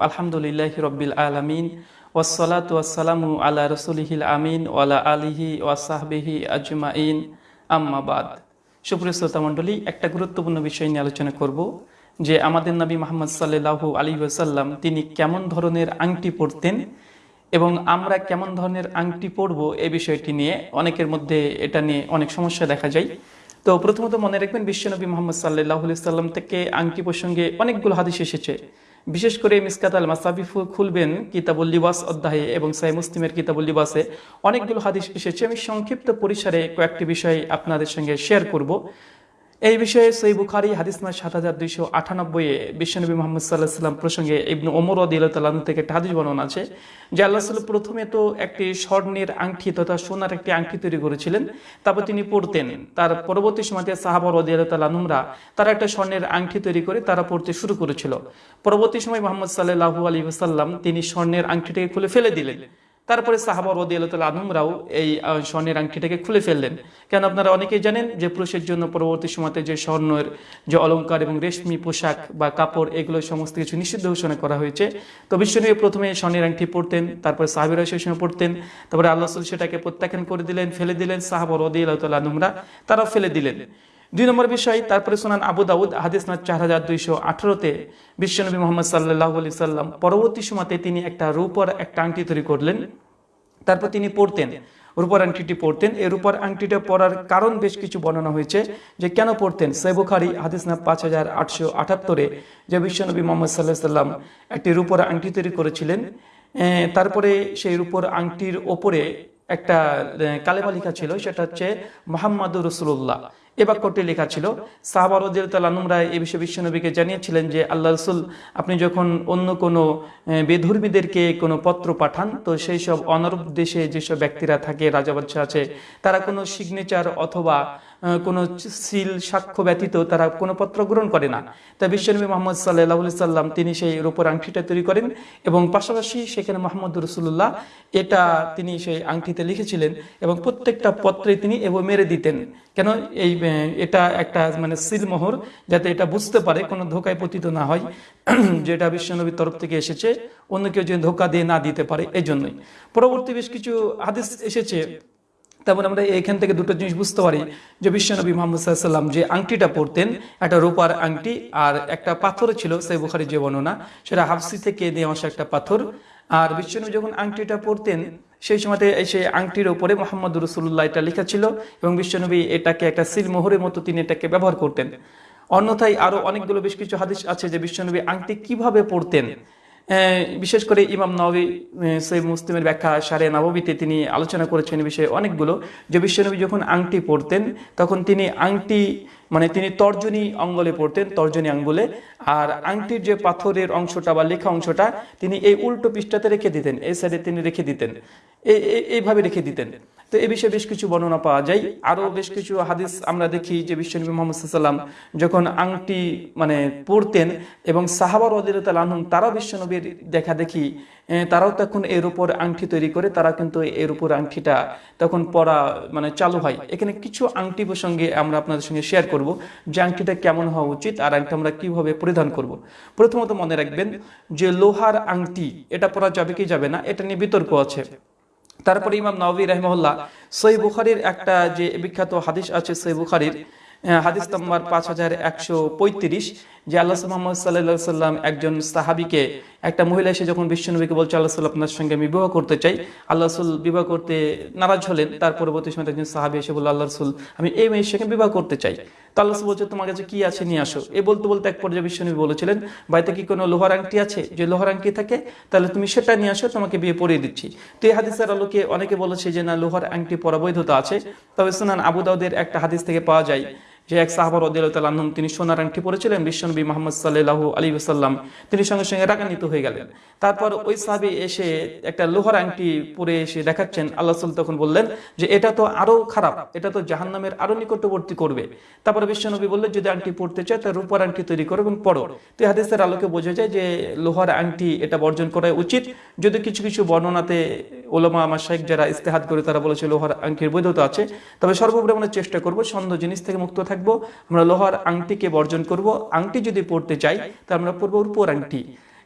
আলহামদুলিল্লাহি আলা একটা গুরুত্বপূর্ণ বিষয় নিয়ে আলোচনা করব, যে আমাদের নবী মোহাম্মদ সাল্লাল্লাহু আলাইহি ওয়াসাল্লাম তিনি কেমন ধরনের আংটি পরতেন এবং আমরা কেমন ধরনের আংটি পরব এই বিষয়টি নিয়ে অনেকের মধ্যে এটা নিয়ে অনেক সমস্যা দেখা যায়। তো প্রথমত মনে রাখবেন বিশ্বনবী মোহাম্মদ সাল্লাহ সাল্লাম থেকে আংটি প্রসঙ্গে অনেকগুলো হাদিস এসেছে। বিশেষ করে মিসকাত আল মাসাবিফু খুলবেন কিতাবুল লিবাস অধ্যায়ে এবং সাই মুসলিমের কিতাবুল লিবাসে অনেকগুলো হাদিস এসেছে। আমি সংক্ষিপ্ত পরিসরে কয়েকটি বিষয় আপনাদের সঙ্গে শেয়ার করব। এই বিষয়ে সই বুখারি হাদিস নয় সাত হাজার দুইশো আটানব্বই বিশ্বনবী মোহাম্মদ সাল্লাহ সাল্লাম প্রসঙ্গে ইবনু ওমর আদিল্লাহ থেকে একটা হাদিস বর্ণনা আছে, যে আল্লাহ সাল্লাম প্রথমে তো একটি স্বর্ণের আংটি তথা সোনার একটি আংটি তৈরি করেছিলেন, তারপর তিনি পড়তেন তার পরবর্তী সময়তে সাহাবর আদিয়ালুমরা তারা একটা স্বর্ণের আংটি তৈরি করে তারা পড়তে শুরু করেছিল। পরবর্তী সময় মোহাম্মদ সাল্লাহু আলী সাল্লাম তিনি স্বর্ণের আংটিটাকে খুলে ফেলে দিলেন। তারপরে সাহাবা রদি আল্লাহ আনহুমরাও এই স্বর্ণের আংটিটাকে খুলে ফেললেন। কেন আপনারা অনেকেই জানেন যে পুরুষের জন্য পরবর্তী সময়তে যে স্বর্ণের যে অলঙ্কার এবং রেশমি পোশাক বা কাপড়, এগুলো সমস্ত কিছু নিষিদ্ধ ঘোষণা করা হয়েছে। তো বিশ্বনবী প্রথমে স্বর্ণের আংটি পড়তেন তারপরে সাহাবিরা সেই সময় পড়তেন তারপরে আল্লাহ সেটাকে প্রত্যাখ্যান করে দিলেন, ফেলে দিলেন সাহাবা রদি আল্লাহ আনহুমরা, তারাও ফেলে দিলেন। দুই নম্বর বিষয়, তারপরে শোনান আবু দাউদ, হাদিস না চার হাজার দুইশো আঠারোতে বিশ্বনবী মোহাম্মদ সাল্লাহ আলি সাল্লাম পরবর্তী সময়তে তিনি একটা রূপর একটা আংটি তৈরি করলেন। তারপর তিনি পড়তেন, রূপার আংটিটি পড়তেন। এই রূপার আংটিটা পড়ার কারণ বেশ কিছু বর্ণনা হয়েছে যে কেন পড়তেন। সৈবুখারি হাদিস না পাঁচ হাজার আটশো আটাত্তরে যে বিশ্বনবী মোহাম্মদ সাল্লাহ সাল্লাম একটি রূপর আংটি তৈরি করেছিলেন। তারপরে সেই রূপর আংটির ওপরে একটা কালেমা লেখা ছিল, সেটা হচ্ছে মোহাম্মদুর রসুল্লাহ এ বাক্যটি লেখা ছিল সাহাবার রায় এ বিষয়ে বিশ্বনবীকে জানিয়েছিলেন যে, আল্লাহ রসুল, আপনি যখন অন্য কোনো বেধর্মীদেরকে কোনো পত্র পাঠান, তো সেই সব অনরব দেশে যেসব ব্যক্তিরা থাকে, রাজা বাদশাহ আছে, তারা কোনো সিগনেচার অথবা কোনো সিল, সাক্ষ্য ব্যতীত তারা কোনো পত্র গ্রহণ করে না। তাই বিশ্বনবী মোহাম্মদ সাল্লাহ সাল্লাম তিনি সেই রূপর আংটিটা তৈরি করেন এবং পাশাপাশি সেখানে মোহাম্মদ রসুল্লাহ এটা তিনি সেই আংটিতে লিখেছিলেন এবং প্রত্যেকটা পত্রে তিনি এবং মেরে দিতেন। কেন? এই এটা একটা মানে সিলমোহর যাতে এটা বুঝতে পারে, কোনো ধোকায় পতিত না হয়, যেটা বিশ্বনবীর তরফ থেকে এসেছে। অন্য কেউ যেন ধোকা দিয়ে না দিতে পারে এই জন্যই পরবর্তী বেশ কিছু হাদিস এসেছে। তেমন আমরা এখান থেকে দুটো জিনিস বুঝতে পারি যে বিশ্বনবী মোহাম্মদ সাল্লাম যে আংটিটা পরতেন একটা রূপার আংটি আর একটা পাথর ছিল সেই বুখারি যে বর্ণনা সেটা হাফসি থেকে নিয়ে আসা একটা পাথর। আর বিশ্বনবী যখন আংটিটা পরতেন সেই সময়তে সেই আংটির ওপরে মোহাম্মদ রসুল্লাহ এটা লেখা ছিল এবং বিশ্বনবী এটাকে একটা সিলমোহরের মতো তিনি এটাকে ব্যবহার করতেন। অন্যথায় আরও অনেকগুলো বেশ কিছু হাদিস আছে যে বিশ্বনবী আংটি কীভাবে পড়তেন বিশেষ করে ইমাম নবী সৈব মুসলিমের ব্যাখ্যা, সারে নবমীতে তিনি আলোচনা করেছেন বিষয়ে অনেকগুলো। যে বিশ্বনবী যখন আংটি পরতেন, তখন তিনি আংটি মানে তিনি তর্জনী অঙ্গলে পড়তেন তর্জনী আঙ্গুলে। আর আংটির যে পাথরের অংশটা বা লেখা অংশটা, তিনি এই উল্টো পৃষ্ঠাতে রেখে দিতেন, এই সাইডে তিনি রেখে দিতেন। এই এই- এইভাবে রেখে দিতেন। তো এই বিষয়ে বেশ কিছু বর্ণনা পাওয়া যায়। আরও বেশ কিছু হাদিস আমরা দেখি যে বিশ্বনবী মোহাম্মদ সাল্লাম যখন আংটি মানে পড়তেন এবং সাহাবার অদিরতাল আনহুম, তারাও বিশ্বনবীর দেখা দেখি তারাও তখন এর উপর আংটি তৈরি করে, তারা কিন্তু এর উপর আংটিটা তখন পরা মানে চালু হয়। এখানে কিছু আংটি প্রসঙ্গে আমরা আপনাদের সঙ্গে শেয়ার করব যে আংটিটা কেমন হওয়া উচিত আর আংটি আমরা কীভাবে পরিধান করব। প্রথমত মনে রাখবেন যে লোহার আংটি, এটা পরা যাবে কি যাবে না, এটা নিয়ে বিতর্ক আছে। তারপরে ইমাম নবী রহমহল্লা সই বুখারির একটা যে বিখ্যাত হাদিস আছে সই বুখারির আহ, হাদিস নম্বর পাঁচ হাজার একশো পঁয়ত্রিশ। যে আল্লাহ মোহাম্মদ সাল্লাহ সাল্লাম একজন সাহাবিকে, একটা মহিলা এসে যখন বিশ্বনবীকে বলছে, আল্লাহ সাল্লাহ আপনার সঙ্গে আমি বিবাহ করতে চাই। আল্লাহ রসুল বিবাহ করতে নারাজ হলেন। তার পরবর্তী সময় একজন সাহাবি এসে বলল, আল্লাহ রসুল, আমি এই মেয়ের সঙ্গে বিবাহ করতে চাই। তো আল্লাহ বলছে, তোমার কাছে কি আছে? নিয়ে আসো। এ বলতে বলতে এক পর্যায়ে বিশ্বনবী বলেছিলেন, বাড়িতে কি কোনো লোহার আংটি আছে? যে লোহার আংটি থাকে, তাহলে তুমি সেটা নিয়ে আসো, তোমাকে বিয়ে পরিয়ে দিচ্ছি। তো এই হাদিসের আলোকে অনেকে বলেছে যে, না, লোহার আংটি পরা বৈধতা আছে। তবে সুনান আবু দাউদের একটা হাদিস থেকে পাওয়া যায় যে এক সাহাবার রদিয়াল্লাহম তিনি সোনার আংটি পরেছিলেন, বিশ্বনবী মোহাম্মদ সাল্লাহ আলী সাল্লাম তিনি সঙ্গে সঙ্গে রাগান্বিত হয়ে গেলেন। তারপর ওই সাহাবি এসে একটা লোহার আংটি পরে এসে দেখাচ্ছেন। আল্লাহ সাল তখন বললেন যে, এটা তো আরও খারাপ, এটা তো জাহান্নামের আরও নিকটবর্তী করবে। তারপরে বিশ্বনবী বললেন, যদি আংটি পড়তে চায় তার রূপার আংটি তৈরি করো এবং পড়ো। তো হাদিসের আলোকে বোঝা যায় যে, লোহার আংটি এটা বর্জন করা উচিত। যদি কিছু কিছু বর্ণনাতে ওলামা, আমার শাইক যারা ইস্তেহাত করে, তারা বলেছে লোহার আংটির বৈধতা আছে। তবে সর্বোপরি আমরা চেষ্টা করব সন্দেহ জিনিস থেকে মুক্ত থাকব, আমরা লোহার আংটিকে বর্জন করব। আংটি যদি পড়তে চাই তা আমরা পড়ব উপর আংটি।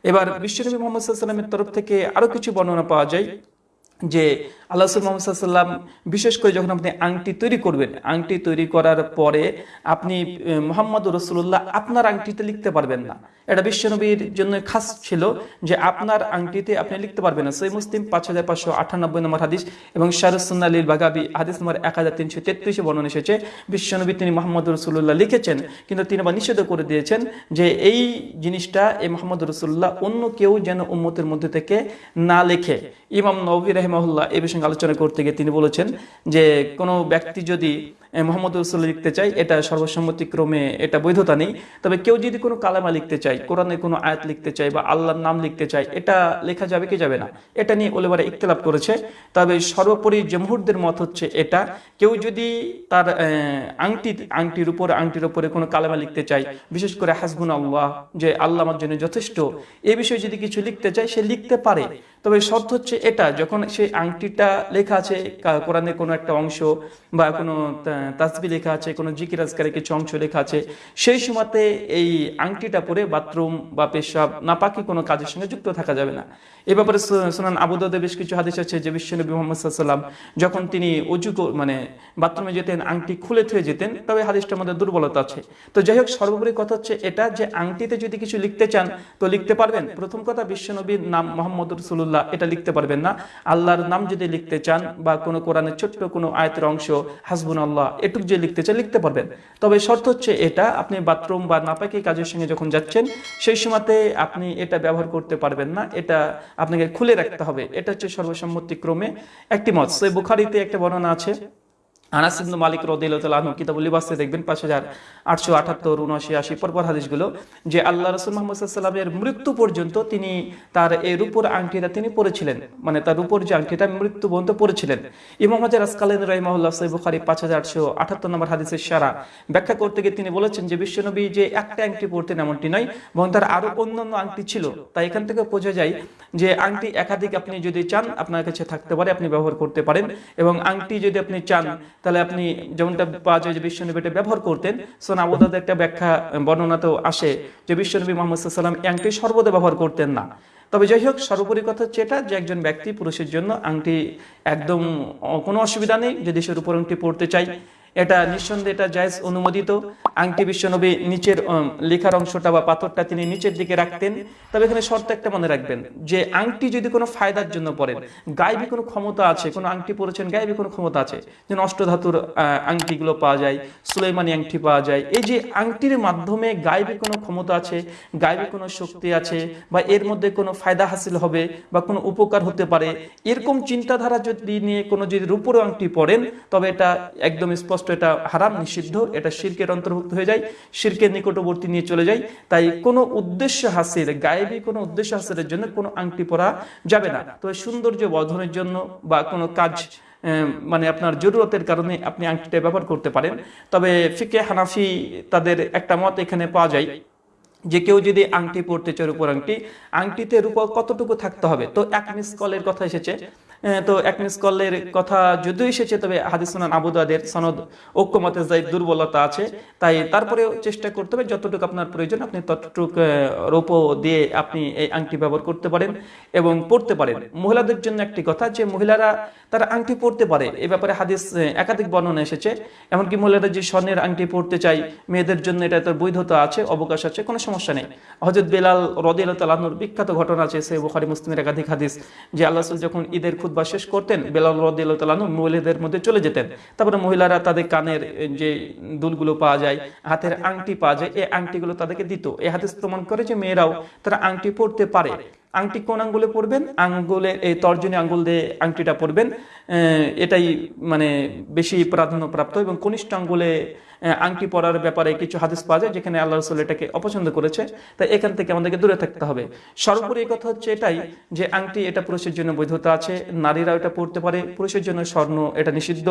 এবার বিশ্বনবী মোহাম্মদ সাল্লামের তরফ থেকে আরও কিছু বর্ণনা পাওয়া যায়। যে আল্লাহ মোহাম্মদ সাল্লাম বিশেষ করে যখন আপনি আংটি তৈরি করবেন, আংটি তৈরি করার পরে আপনি মোহাম্মদ রসুল্লাহ আপনার আংটিতে লিখতে পারবেন না। এটা বিশ্বনবীর জন্য খাস ছিল যে আপনার আংটিতে আপনি লিখতে পারবেন না। সই মুসলিম পাঁচ হাজার পাঁচশো আটানব্বই নম্বর হাদিস এবং শারুসুন্না আলীর বাগাবি হাদিস নম্বর এক হাজার তিনশো তেত্রিশে বর্ণনা এসেছে। বিশ্বনবী তিনি মোহাম্মদ রসুল্লাহ লিখেছেন, কিন্তু তিনি আবার নিষেধ করে দিয়েছেন যে এই জিনিসটা এই মোহাম্মদ রসুল্লাহ অন্য কেউ যেন উম্মতের মধ্যে থেকে না লেখে। ইমাম নবী রহমাহুল্লাহ এই বিষয়ে আলোচনা করতে গিয়ে তিনি বলেছেন যে কোনো ব্যক্তি যদি মোহাম্মদ রসুল লিখতে চাই এটা সর্বসম্মতিক্রমে এটা বৈধতা নেই। তবে কেউ যদি কোনো কালামা লিখতে চাই কোরআনের কোনো আয়াত লিখতে চাই বা আল্লাহর নাম লিখতে চাই এটা লেখা যাবে কি যাবে না? এটা নিয়ে ওলেবারা ইকতলাপ করেছে। তবে সর্বোপরি জমহুরদের মত হচ্ছে এটা, কেউ যদি তার আংটি, আংটির উপর, আংটির উপরে কোনো কালামা লিখতে চাই বিশেষ করে হাসবুন আল্লাহ যে আল্লাহ আমার জন্য যথেষ্ট, এ বিষয়ে যদি কিছু লিখতে চায়, সে লিখতে পারে। তবে শর্ত হচ্ছে এটা, যখন সেই আংটিটা লেখা আছে কোরআনের কোনো একটা অংশ বা কোনো তাসবি লেখা আছে, কোনো জিকির আজকারের কিছু অংশ লেখা আছে, সেই সময়তে এই আংটিটা পরে বাথরুম বা পেশাব নাপাকি কোনো কাজের সঙ্গে যুক্ত থাকা যাবে না। এ ব্যাপারে সোনান আবুদাদে বেশ কিছু হাদিস আছে, যে বিশ্বনবী মোহাম্মদ সাল্লাম যখন তিনি অজু মানে বাথরুমে যেতেন, আংটি খুলে থুয়ে যেতেন, তবে হাদিসটার মধ্যে দুর্বলতা আছে। তো যাই হোক, সর্বোপরি কথা হচ্ছে এটা যে আংটিতে যদি কিছু লিখতে চান, তো লিখতে পারবেন। প্রথম কথা বিশ্বনবীর নাম মোহাম্মদ রসুল্লাহ এটা লিখতে পারবেন না। আল্লাহর নাম যদি লিখতে চান বা কোনো কোরআনের ছোট্ট কোনো আয়তের অংশ হাসবুন আল্লাহ এটুক যে লিখতে চান লিখতে পারবেন। তবে শর্ত হচ্ছে এটা, আপনি বাথরুম বা নাপাকি কাজের সঙ্গে যখন যাচ্ছেন, সেই সময়তে আপনি এটা ব্যবহার করতে পারবেন না। এটা আপনাকে খুলে রাখতে হবে। এটা হচ্ছে সর্বসম্মতিক্রমে একটি মত। সে বুখারিতে একটা বর্ণনা আছে আনাস ইবনু মালিক রদিল্লাহ কিতাবুল লিবাসে দেখবেন পাঁচ হাজার আটশো আটাত্তর উনআশি আশি পরপর হাদিসগুলো যে আল্লাহ রসুল মোহাম্মদ সাল্লামের মৃত্যু পর্যন্ত তিনি তার এই রূপর আংটিটা তিনি পড়েছিলেন মানে তার রূপর যে আংটিটা মৃত্যু পর্যন্ত পড়েছিলেন ইমাম হাজার আসকালীন রহিমাহুল্লাহ সাহেব বুখারি পাঁচ হাজার আটশো আটাত্তর নম্বর হাদিসের সারা ব্যাখ্যা করতে গিয়ে তিনি বলেছেন যে বিশ্বনবী যে একটা আংটি পড়তেন এমনটি নয়, বরং তার আরও অন্যান্য আংটি ছিল। তাই এখান থেকে বোঝা যায় যে আংটি একাধিক আপনি যদি চান, আপনার কাছে থাকতে পারে, আপনি ব্যবহার করতে পারেন এবং আংটি যদি আপনি চান তাহলে আপনি যেমনটা পাওয়া যায় যে বিশ্বনবী এটা ব্যবহার করতেন সোন আবুদাদের একটা ব্যাখ্যা বর্ণনাতেও আসে যে বিশ্বনবী মোহাম্মদ সাল্লাম আংটি সর্বদা ব্যবহার করতেন না। তবে যাই হোক, সর্বোপরি কথা হচ্ছে এটা যে একজন ব্যক্তি পুরুষের জন্য আংটি একদম কোনো অসুবিধা নেই, যদি সে উপর আংটি পড়তে চাই এটা নিঃসন্দেহে এটা জায়জ অনুমোদিত। আংটি বিশ্বনবী নিচের লেখার অংশটা বা পাথরটা তিনি নিচের দিকে রাখতেন। তবে এখানে শর্ত একটা মনে রাখবেন, যে আংটি যদি কোনো ফায়দার জন্য পড়েন, গায়েবী কোনো ক্ষমতা আছে, কোনো আংটি পড়েছেন, গায়েবী কোনো ক্ষমতা আছে, যেন অষ্টধাতুর আংটিগুলো পাওয়া যায় সুলেমানি আংটি পাওয়া যায়, এই যে আংটির মাধ্যমে গায়েবী কোনো ক্ষমতা আছে, গায়েবী কোনো শক্তি আছে, বা এর মধ্যে কোনো ফায়দা হাসিল হবে, বা কোনো উপকার হতে পারে, এরকম চিন্তাধারা যদি নিয়ে কোনো যদি রূপর আংটি পড়েন, তবে এটা একদম স্পষ্ট স্পষ্ট এটা হারাম, নিষিদ্ধ, এটা শিরকের অন্তর্ভুক্ত হয়ে যায়, শিরকের নিকটবর্তী নিয়ে চলে যায়। তাই কোনো উদ্দেশ্য হাসিল, গায়েবী কোনো উদ্দেশ্য হাসিলের জন্য কোনো আংটি পরা যাবে না। তো সৌন্দর্য বর্ধনের জন্য বা কোনো কাজ মানে আপনার জরুরতের কারণে আপনি আংটিটা ব্যবহার করতে পারেন। তবে ফিকে হানাফি তাদের একটা মত এখানে পাওয়া যায় যে কেউ যদি আংটি পড়তে চায় উপর আংটি, আংটিতে রূপ কতটুকু থাকতে হবে? তো এক মিস কলের কথা এসেছে। তো এক মিস কলের কথা যদিও এসেছে, তবে হাদিসুনান আবুদাদের সনদ ঐক্যমতে যাই দুর্বলতা আছে, তাই তারপরেও চেষ্টা করতে হবে, যতটুকু আপনার প্রয়োজন আপনি ততটুকু রৌপ দিয়ে আপনি এই আংটি ব্যবহার করতে পারেন এবং পড়তে পারেন। মহিলাদের জন্য একটি কথা যে, মহিলারা তারা আংটি পড়তে পারে, এ ব্যাপারে হাদিস একাধিক বর্ণনা এসেছে। এমনকি মহিলারা যে স্বর্ণের আংটি পড়তে চাই মেয়েদের জন্য এটা তার বৈধতা আছে, অবকাশ আছে, কোনো সমস্যা নেই। হজরত বেলাল রদিয়াল তালাহুর বিখ্যাত ঘটনা আছে সে বুখারি মুসলিমের একাধিক হাদিস, যে আল্লাহ যখন ঈদের খুদ্া শেষ করতেন, বেলাল রদিয়াল তালাহু মহিলাদের মধ্যে চলে যেতেন। তারপরে মহিলারা তাদের কানের যে দুলগুলো পাওয়া যায়, হাতের আংটি পাওয়া যায়, এই আংটিগুলো তাদেরকে দিত। এ হাতে প্রমাণ করে যে মেয়েরাও তারা আংটি পড়তে পারে। আংটি কোন আঙ্গুলে পড়বেন আঙ্গুলে, এই তর্জনী আঙ্গুল দিয়ে আংটিটা পড়বেন এটাই মানে বেশি প্রাধান্যপ্রাপ্ত এবং কনিষ্ঠ আঙ্গুলে আংটি পরার ব্যাপারে কিছু হাদিস পাওয়া যায় যেখানে আল্লাহ রসুল এটাকে অপছন্দ করেছে। তাই এখান থেকে আমাদেরকে দূরে থাকতে হবে। সর্বোপরি কথা হচ্ছে এটাই যে আংটি এটা পুরুষের জন্য বৈধতা আছে নারীরা এটা পড়তে পারে। পুরুষের জন্য স্বর্ণ এটা নিষিদ্ধ,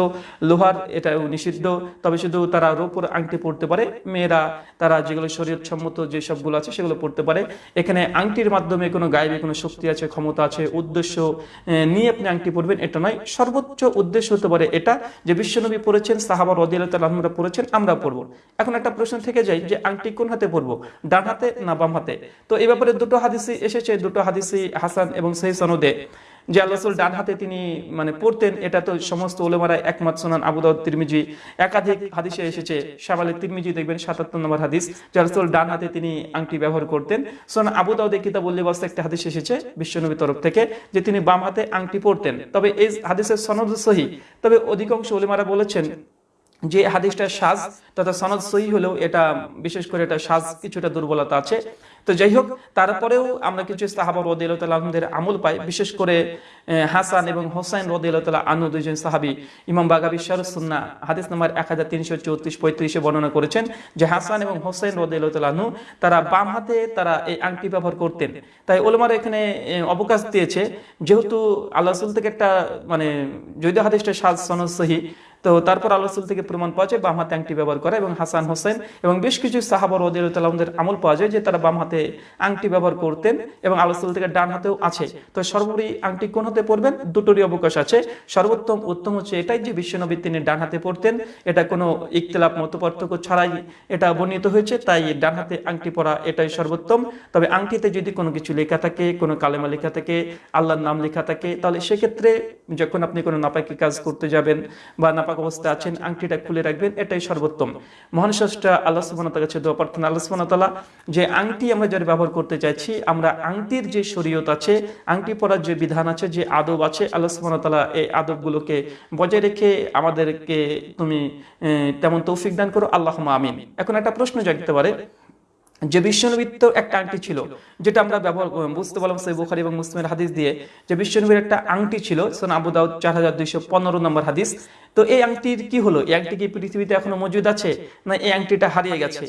লোহার এটাও নিষিদ্ধ। তবে শুধু তারা রোপর আংটি পড়তে পারে, মেয়েরা তারা যেগুলো শরীর সম্মত যে সবগুলো আছে সেগুলো পড়তে পারে। এখানে আংটির মাধ্যমে কোনো গায়ে গায়েবী কোনো শক্তি আছে, ক্ষমতা আছে, উদ্দেশ্য নিয়ে আপনি আংটি পরবেন, এটা নয়। সর্বোচ্চ উদ্দেশ্য হতে পারে এটা যে বিশ্বনবী পড়েছেন, সাহাবা রদিয়াল তালাহমরা পড়েছেন, আমরা পড়ব। এখন একটা প্রশ্ন থেকে যাই যে আংটি কোন হাতে পরবো, ডান হাতে না বাম হাতে? তো এ ব্যাপারে দুটো হাদিসি এসেছে, দুটো হাদিসি হাসান এবং সেই সনদে। যে আল্লাহ রসুল ডান হাতে তিনি মানে পড়তেন, এটা তো সমস্ত ওলেমারা একমত, সোনান আবুদাউদ তিরমিজি, একাধিক হাদিসে এসেছে। শাবালে তিরমিজি দেখবেন, সাতাত্তর নম্বর হাদিস, যে ডান হাতে তিনি আংটি ব্যবহার করতেন। সোনান আবুদাউদে কিতাব উল্লেবাস্ত একটা হাদিস এসেছে বিশ্বনবীর তরফ থেকে, যে তিনি বাম হাতে আংটি পড়তেন। তবে এই হাদিসের সনদ সহি। তবে অধিকাংশ ওলেমারা বলেছেন যে হাদিসটা সাজ তথা সনদ সহি হলেও এটা, বিশেষ করে এটা সাজ কিছুটা দুর্বলতা আছে। তো যাই হোক তারপরেও আমরা কিছু সাহাবা রদিয়ালতালাহদের আমল পাই, বিশেষ করে হাসান এবং হোসাইন রদিয়ালতালা আনু দুইজন সাহাবি, ইমাম বাগাবি শারুসুন্না হাদিস নাম্বার এক হাজার তিনশো চৌত্রিশ পঁয়ত্রিশে বর্ণনা করেছেন যে হাসান এবং হোসাইন রদিয়ালতালাহনু তারা বাম হাতে তারা এই আংটি ব্যবহার করতেন। তাই ওলমার এখানে অবকাশ দিয়েছে, যেহেতু আল্লাহ থেকে একটা মানে যদিও হাদিসটা সাজ সনদ সহি তো তারপর আল্লাহ রসুল থেকে প্রমাণ পাওয়া যায় বাম হাতে আংটি ব্যবহার করা এবং হাসান হোসেন এবং বেশ কিছু সাহাবর ওদের আমল পাওয়া যায় যে তারা বাম হাতে আংটি ব্যবহার করতেন এবং আল্লাহ রসুল থেকে ডান হাতেও আছে। তো সর্বোপরি আংটি কোন হাতে পড়বেন দুটোরই অবকাশ আছে। সর্বোত্তম, উত্তম হচ্ছে এটাই যে বিশ্বনবী তিনি ডান হাতে পড়তেন এটা কোনো ইকতলাপ মত পার্থক্য ছাড়াই এটা বর্ণিত হয়েছে, তাই ডান হাতে আংটি পরা এটাই সর্বোত্তম। তবে আংটিতে যদি কোনো কিছু লেখা থাকে, কোনো কালেমা লেখা থাকে, আল্লাহর নাম লেখা থাকে, তাহলে সেক্ষেত্রে যখন আপনি কোনো নাপাকি কাজ করতে যাবেন বা অবস্থায় আছেন, আংটিটা খুলে রাখবেন, এটাই সর্বোত্তম। মহান আল্লাহ কাছে দোয়া প্রার্থনা, আল্লাহ যে আংটি আমরা যারা ব্যবহার করতে চাইছি, আমরা আংটির যে শরীয়ত আছে, আংটি পরার যে বিধান আছে, যে আদব আছে, আল্লাহ সুবহানাহু তাআলা এই আদবগুলোকে বজায় রেখে আমাদেরকে তুমি তেমন তৌফিক দান করো। আল্লাহুম্মা আমিন। এখন একটা প্রশ্ন জাগতে পারে যে বিশ্বনবীর তো একটা আংটি ছিল, যেটা আমরা ব্যবহার বুঝতে পারলাম সেই বুখারি এবং মুসলিমের হাদিস দিয়ে, যে বিশ্বনবীর একটা আংটি ছিল সোন আবু দাউদ চার হাজার দুইশো পনেরো নম্বর হাদিস। তো এই আংটির কি হলো? এই আংটি কি পৃথিবীতে এখনও মজুদ আছে? না এই আংটিটা হারিয়ে গেছে?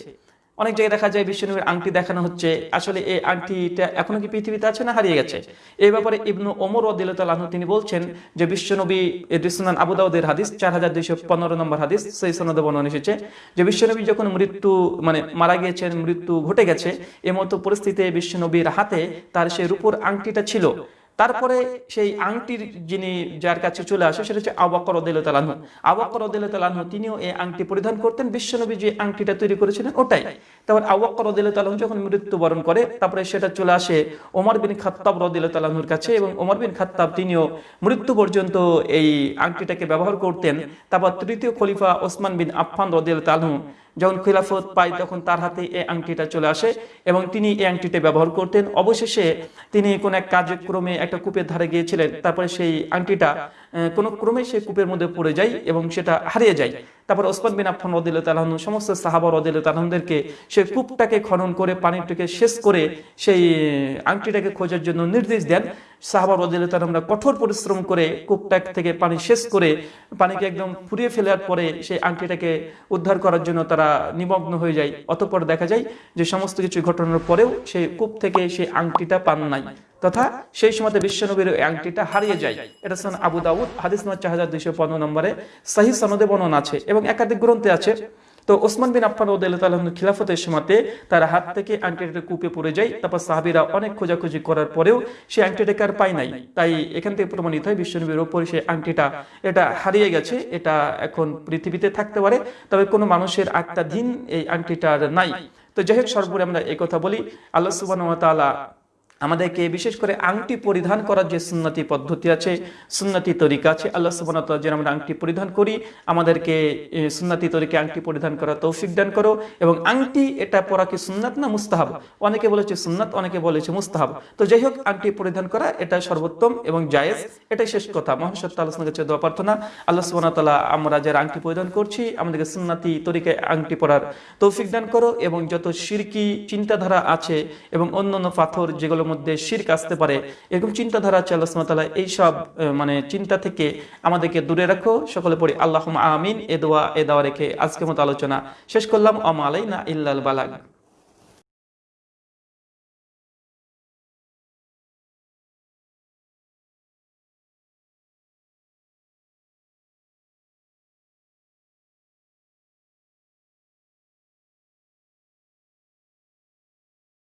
অনেক জায়গায় দেখা যায় বিশ্বনবীর আংটি দেখানো হচ্ছে। আসলে এই আংটিটা এখনও কি পৃথিবীতে আছে না হারিয়ে গেছে? এই ব্যাপারে ইবনু ওমর আনহু তিনি বলছেন যে বিশ্বনবী রিসুনান আবু দাউদের হাদিস, চার হাজার দুইশো পনেরো নম্বর হাদিস, সেই সনদে বর্ণনা এসেছে যে বিশ্বনবী যখন মৃত্যু মানে মারা গিয়েছেন, মৃত্যু ঘটে গেছে এমতো পরিস্থিতিতে বিশ্বনবীর হাতে তার সেই রূপোর আংটিটা ছিল। তারপরে সেই আংটির যিনি যার কাছে চলে আসে, সেটা হচ্ছে আবাকর তালানহু আবাকর তালানহু তিনিও এই আংটি পরিধান করতেন। বিশ্বনবী যে আংটিটা তৈরি করেছিলেন, ওটাই। তারপর আবাকর তালানহু যখন মৃত্যুবরণ করে, তারপরে সেটা চলে আসে ওমর বিন খাত্তাব রদিল তালানহুর কাছে এবং ওমর বিন খাত্তাব তিনিও মৃত্যু পর্যন্ত এই আংটিটাকে ব্যবহার করতেন। তারপর তৃতীয় খলিফা ওসমান বিন আফফান রদিল তালহু যখন খিলাফত পায়, তখন তার হাতে এই আংটিটা চলে আসে এবং তিনি এই আংটিটা ব্যবহার করতেন। অবশেষে তিনি কোন এক কার্যক্রমে একটা কূপের ধারে গিয়েছিলেন। তারপরে সেই আংটিটা কোনো ক্রমে সে কূপের মধ্যে পড়ে যায় এবং সেটা হারিয়ে যায়। তারপর ওসমান বিন আফফান রদিল তালাহন সমস্ত সাহাবা রদিল তালাহনদেরকে সেই কূপটাকে খনন করে, পানিটাকে শেষ করে সেই আংটিটাকে খোঁজার জন্য নির্দেশ দেন। সাহাবা রদিল তালাহনরা কঠোর পরিশ্রম করে কূপটা থেকে পানি শেষ করে পানিকে একদম ফুরিয়ে ফেলার পরে সেই আংটিটাকে উদ্ধার করার জন্য তারা নিমগ্ন হয়ে যায়। অতঃপর দেখা যায় যে সমস্ত কিছু ঘটনার পরেও সেই কূপ থেকে সেই আংটিটা পান নাই। তথা সেই সময় বিশ্বনবীর আংটিটা হারিয়ে যায়। এটা সন আবু দাউদ, হাদিস নম্বর চার হাজার দুইশো পনেরো নম্বরে সাহি সনদে বর্ণনা আছে এবং একাধিক গ্রন্থে আছে। তো ওসমান বিন আফফান রদিয়াল্লাহু খিলাফতের সময়তে তার হাত থেকে আংটিটা কূপে পড়ে যায়। তারপর সাহাবীরা অনেক খোঁজাখুঁজি করার পরেও সেই আংটিটাকে আর পায় নাই। তাই এখান থেকে প্রমাণিত হয় বিশ্বনবীর ওপরে সেই আংটিটা, এটা হারিয়ে গেছে, এটা এখন পৃথিবীতে থাকতে পারে। তবে কোনো মানুষের দিন এই আংটিটা আর নাই। তো যাই হোক, সর্বোপরি আমরা কথা বলি। আল্লাহ তাআলা আমাদেরকে বিশেষ করে আংটি পরিধান করার যে সুন্নতি পদ্ধতি আছে, সুন্নতি তরিকা আছে, আল্লাহ ওয়া যেন আমরা আংটি পরিধান করি, আমাদেরকে সুন্নতি তরিকে আংটি পরিধান করা তৌফিক দান করো এবং আংটি এটা পরা কি সুন্নাত না মুস্তাহাব? অনেকে বলেছে সুন্নাত, অনেকে বলেছে মুস্তাহাব। তো যাই হোক, আংটি পরিধান করা এটা সর্বোত্তম এবং জায়েজ, এটাই শেষ কথা। মহাসত্য আলোচনা কাছে দোয়া প্রার্থনা। আল্লাহ ওয়া আমরা যারা আংটি পরিধান করছি, আমাদেরকে সুন্নাতি তরিকায় আংটি পরার তৌফিক দান করো এবং যত সিরকি চিন্তাধারা আছে এবং অন্যান্য পাথর যেগুলোর মধ্যে শির্ক আসতে পারে। এরকম চিন্তাধারা আছে আল্লাহ তাআলা এইসব মানে চিন্তা থেকে আমাদেরকে দূরে রাখো। সকলে পড়ি আল্লাহ আমিন এ দোয়া, এ দাওয়া রেখে আজকের মতো আলোচনা শেষ করলাম। অমালাই আলাইনা ইল্লাল বালাগ।